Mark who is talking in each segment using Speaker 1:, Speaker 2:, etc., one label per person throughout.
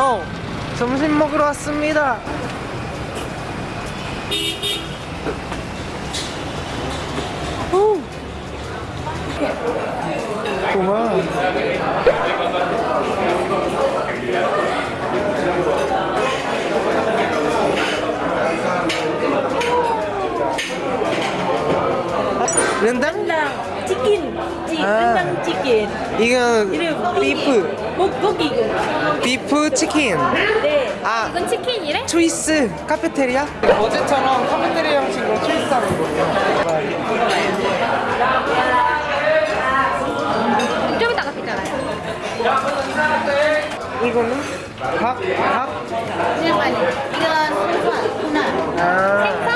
Speaker 1: 어, 점심 먹으러 왔습니다. 오. 고마워. 렌당?
Speaker 2: chi
Speaker 1: À.
Speaker 2: rendang chicken
Speaker 1: 이건
Speaker 2: 이름
Speaker 1: 비프,
Speaker 2: 고 고기
Speaker 1: 비프 치킨.
Speaker 2: 네
Speaker 1: 아,
Speaker 3: 이건 치킨이래?
Speaker 1: 초이스 카페테리아? 어제처럼 카페테리아 형식으로 초이스 하는 거예요.
Speaker 3: 좀 이따가 피잖아요.
Speaker 1: 이거는 밥, 밥.
Speaker 3: 잠깐만요. 이건 소나
Speaker 1: 아,
Speaker 3: 생선?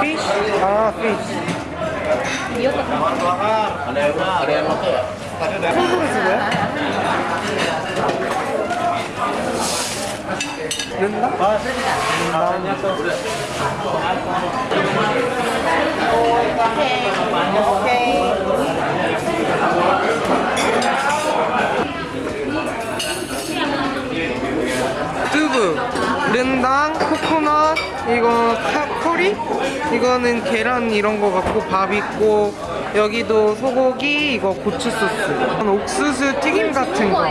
Speaker 1: 피쉬. 아, 피쉬. 손으로 주고요? 된다? 아, 오케이. 른당, 코코넛, 이거 카, 커리? 이거는 계란 이런 거 같고 밥 있고 여기도 소고기, 이거 고추 소스. 이건 옥수수 튀김 같은 거.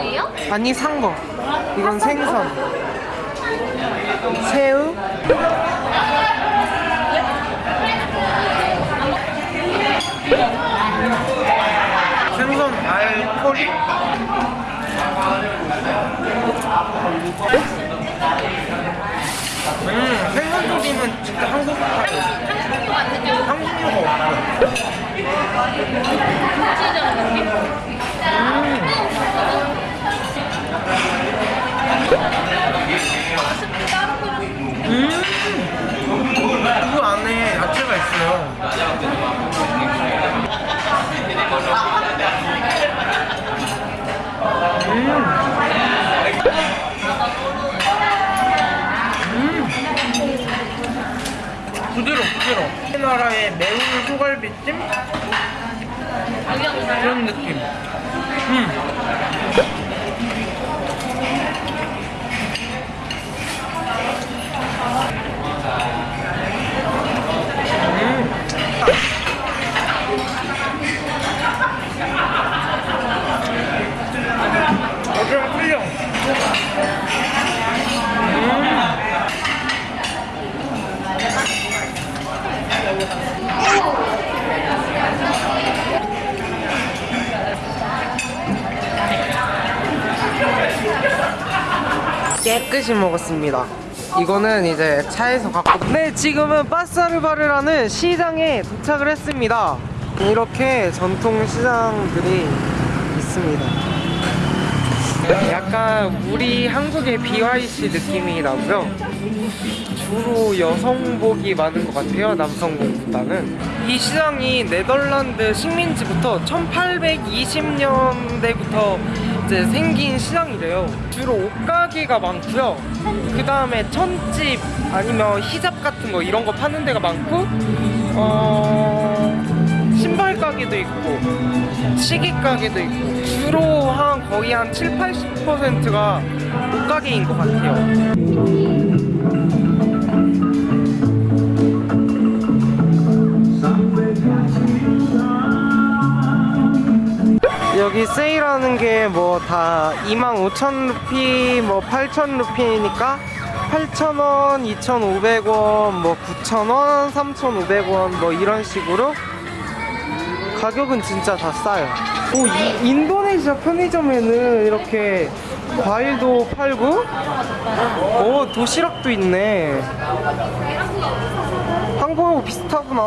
Speaker 1: 아니 산 거. 이건 생선. 새우. 생선 알 커리. 음, 생선 조림은 진짜 한국.
Speaker 3: 한국류 같은 좀
Speaker 1: 한국류가 없어.
Speaker 3: 구체적인 느낌?
Speaker 1: 음, 그 안에 야채가 있어요. 음. 부드러 부드러. 우리나라의 매운 소갈비찜 그런 느낌. 음. 어좀 끌려. 깨끗이 먹었습니다. 이거는 이제 차에서 갖고 네 지금은 빠사르바르라는 시장에 도착을 했습니다. 이렇게 전통 시장들이 있습니다. 약간 우리 한국의 BYC 느낌이 나고요. 주로 여성복이 많은 것 같아요. 남성복보다는. 이 시장이 네덜란드 식민지부터 1820년대부터 이제 생긴 시장이래요. 주로 옷가게가 많고요. 그 다음에 천집 아니면 히잡 같은 거 이런 거 파는 데가 많고, 어, 신발 가게도 있고, 시계 가게도 있고, 주로 한 거의 한 7, 80%가 옷가게인 것 같아요. 여기 세일하는 게 뭐 다 25,000 루피, 뭐 8,000 루피니까 8,000원, 2,500원, 뭐 9,000원, 3,500원 뭐 이런 식으로 가격은 진짜 다 싸요. 오, 이, 인도네시아 편의점에는 이렇게 과일도 팔고, 오, 도시락도 있네. 한국하고 비슷하구나.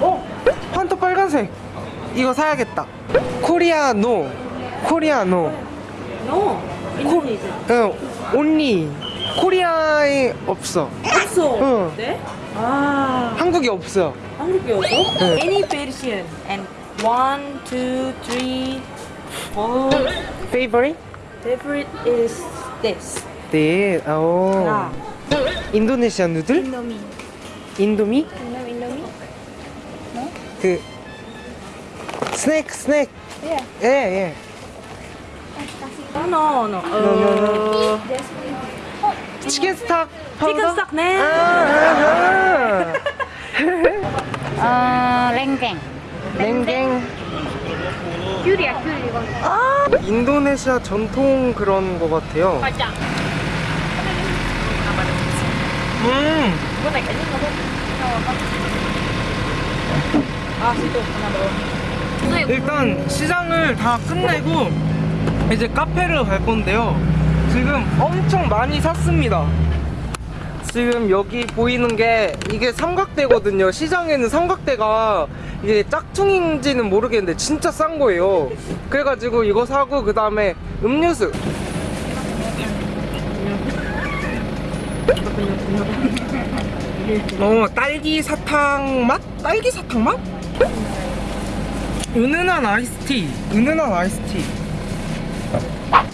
Speaker 1: 어? 판토 빨간색. 이거 사야겠다. 코리아노. 코리아노.
Speaker 2: no Indonesia
Speaker 1: 응, 온리. 코리아에 없어.
Speaker 2: 없어
Speaker 1: 응.
Speaker 2: 네? 아
Speaker 1: 한국에 없어.
Speaker 2: 한국에 없어?
Speaker 1: 네.
Speaker 2: any version and one two three four
Speaker 1: Favorite?
Speaker 2: favorite is this
Speaker 1: 네. 오.
Speaker 2: 야
Speaker 1: 인도네시아 누들?
Speaker 3: 인도미.
Speaker 1: 인도미?
Speaker 3: 인도미, 인도미?
Speaker 1: 그 스낵 스낵.
Speaker 3: 예.
Speaker 1: 예, 예.
Speaker 2: Oh, no, no. Uh,
Speaker 1: 치킨 스탁
Speaker 2: chicken stock 네.
Speaker 1: 아,
Speaker 3: 어, 랭갱.
Speaker 1: 냉갱
Speaker 3: 귤이야, 귤 이거.
Speaker 1: 아 인도네시아 전통 그런 거 같아요
Speaker 3: 맞아.
Speaker 1: 음
Speaker 3: 이거 cái gì
Speaker 2: 아, situ 하나 더.
Speaker 1: 일단 시장을 다 끝내고 이제 카페를 갈 건데요. 지금 엄청 많이 샀습니다. 지금 여기 보이는 게 이게 삼각대거든요. 시장에는 삼각대가 이게 짝퉁인지는 모르겠는데 진짜 싼 거예요. 그래가지고 이거 사고 그 다음에 음료수. 어 딸기 사탕 맛? 딸기 사탕 맛? 은은한 아이스티 은은한 아이스티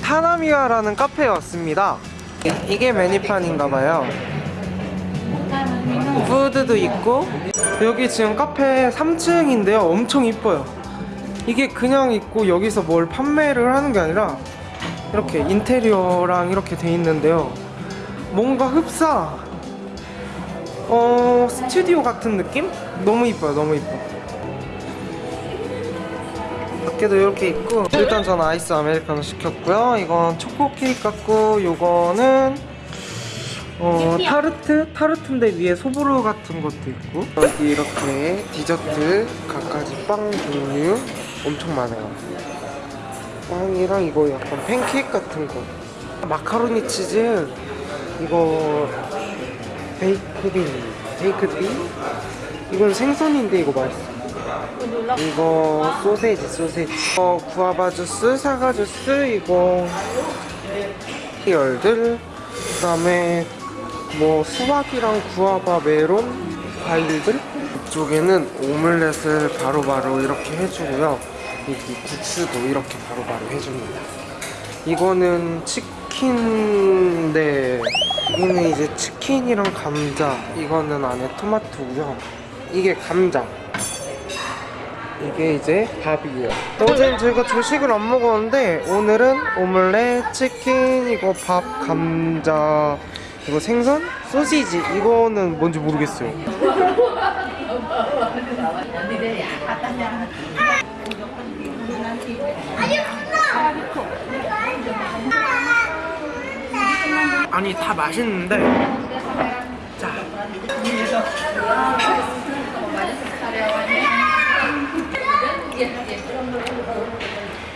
Speaker 1: 타나미아라는 카페에 왔습니다 이게 메뉴판인가봐요 푸드도 있고 여기 지금 카페 3층인데요. 엄청 이뻐요. 이게 그냥 있고 여기서 뭘 판매를 하는 게 아니라 이렇게 인테리어랑 이렇게 돼 있는데요. 뭔가 흡사 어 스튜디오 같은 느낌? 너무 이뻐요. 너무 이뻐 밖에도 이렇게 있고 일단 저는 아이스 아메리카노 시켰고요. 이건 초코 케이크 같고 요거는 어 타르트? 타르트인데 위에 소보루 같은 것도 있고. 여기 이렇게 디저트 갖가지 빵 종류 엄청 많아요. 빵이랑 이거 약간 팬케이크 같은 거. 마카로니 치즈 이거 베이크빈 베이크빈 이건 생선인데 이거 맛있어. 이거 소세지 소세지. 어, 구아바 주스 사과 주스 이거. 열들. 그 다음에 뭐 수박이랑 구아바 메론 과일들? 이쪽에는 오믈렛을 바로바로 이렇게 해주고요. 여기 국수도 이렇게 바로 바로 해줍니다. 이거는 치킨인데 이거는 이제 치킨이랑 감자. 이거는 안에 토마토고요. 이게 감자. 이게 이제 밥이에요. 어제 저희가 조식을 안 먹었는데 오늘은 오믈렛, 치킨, 이거 밥, 감자, 이거 생선, 소시지 이거는 뭔지 모르겠어요. 아니 다 맛있는데 자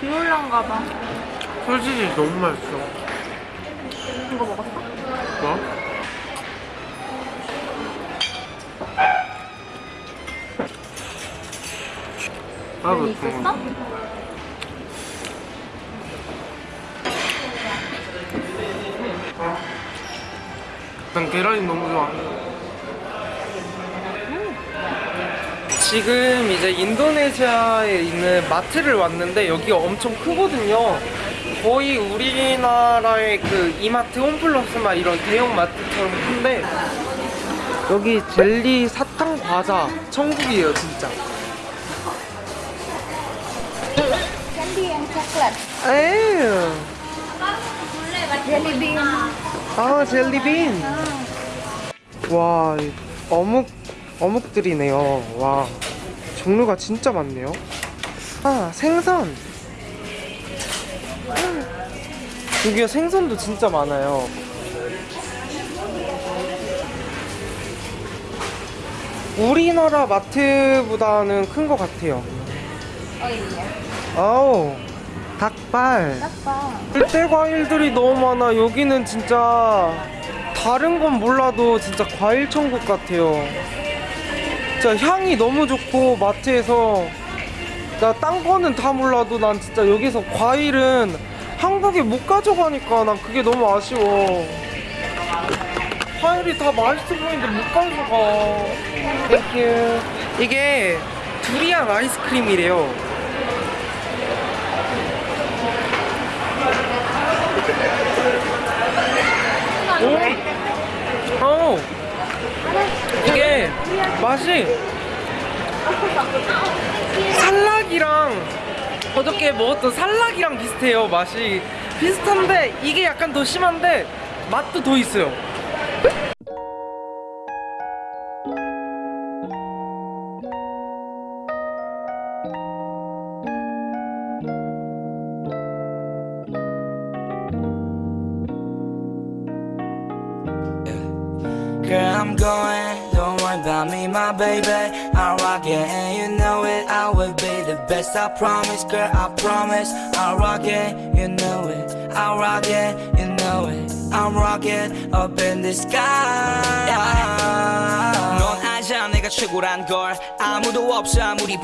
Speaker 2: 비올란가 봐.
Speaker 1: 소시지 너무 맛있어.
Speaker 2: 이거 먹었어? 면이 있었어?
Speaker 1: 난 계란이 너무 좋아. 지금 이제 인도네시아에 있는 마트를 왔는데 여기가 엄청 크거든요. 거의 우리나라의 그 이마트 홈플러스나 이런 대형 마트처럼 큰데 여기 젤리 사탕 과자 천국이에요 진짜.
Speaker 3: Coklat.
Speaker 1: 에휴.
Speaker 3: Jelly bean.
Speaker 1: 아 젤리빈 와이 어묵 어묵들이네요 와 종류가 진짜 많네요 아 생선 여기가 생선도 진짜 많아요 우리나라 마트보다는 큰 것 같아요. 아우 닭발? 들대 과일들이 너무 많아. 여기는 진짜 다른 건 몰라도 진짜 과일 천국 같아요. 진짜 향이 너무 좋고 마트에서 나 딴 거는 다 몰라도 난 진짜 여기서 과일은 한국에 못 가져가니까 난 그게 너무 아쉬워. 과일이 다 맛있어 보이는데 못 가져가. Thank you. 이게 두리안 아이스크림이래요. 오! 어! 이게 맛이 살락이랑 어저께 먹었던 살락이랑 비슷해요. 맛이 비슷한데 이게 약간 더 심한데 맛도 더 있어요.
Speaker 4: I'm going, don't worry about me, my baby. I'll rock it, and you know it. I will be the best, I promise, girl, I promise. I'll rock it, you know it. I'll rock it, you know it. I'm rocking up in the sky. 넌 알잖아, 내가 최고란 걸. 아무도 없어, 아무리